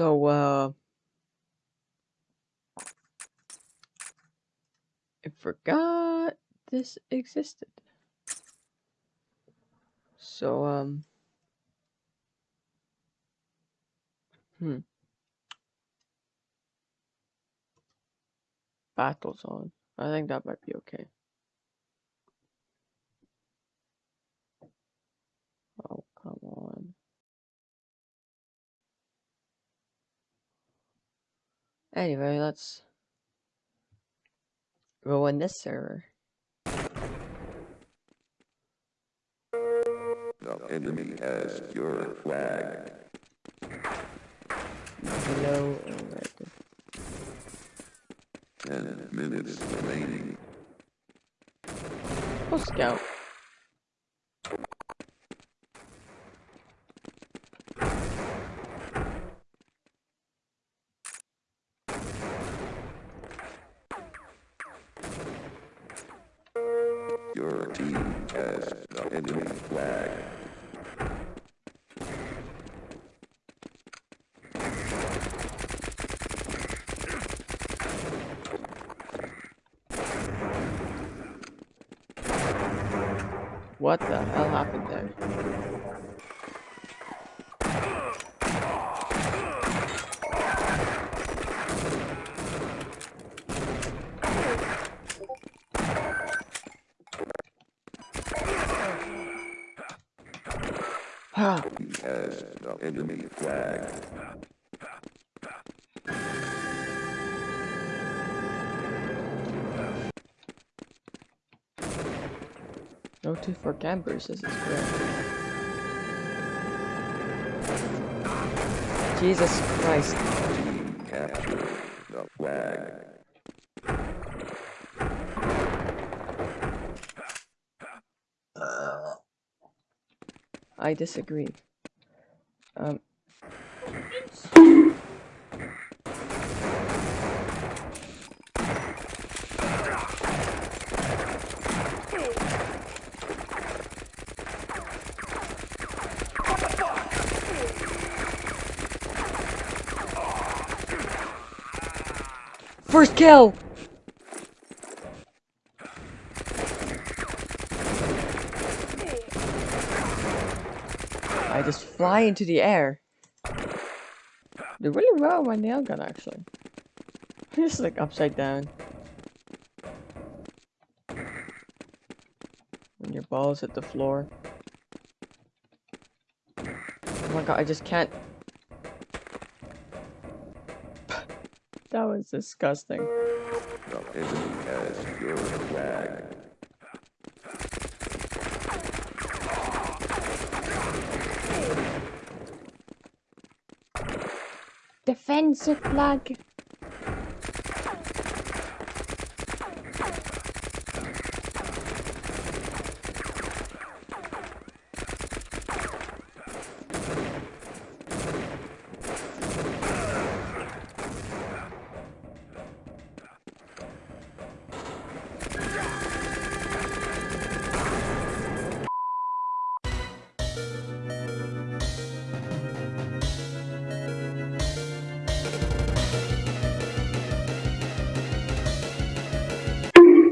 So, uh, I forgot this existed. So, um, hmm. Battle zone. I think that might be okay. Oh, come on. Anyway, let's go in this server. The enemy has your flag. Hello, alright. Ten minutes remaining. Oh, scout. Your team has the enemy flag. What the hell happened there? The enemy flag. no two for campers, this is great. Jesus Christ. Capture the flag. I disagree. Um. First kill! I just fly into the air. Did really well my nail gun, actually. just like upside down. When your balls hit the floor. Oh my god, I just can't. that was disgusting. The enemy has your flag. Defensive flag.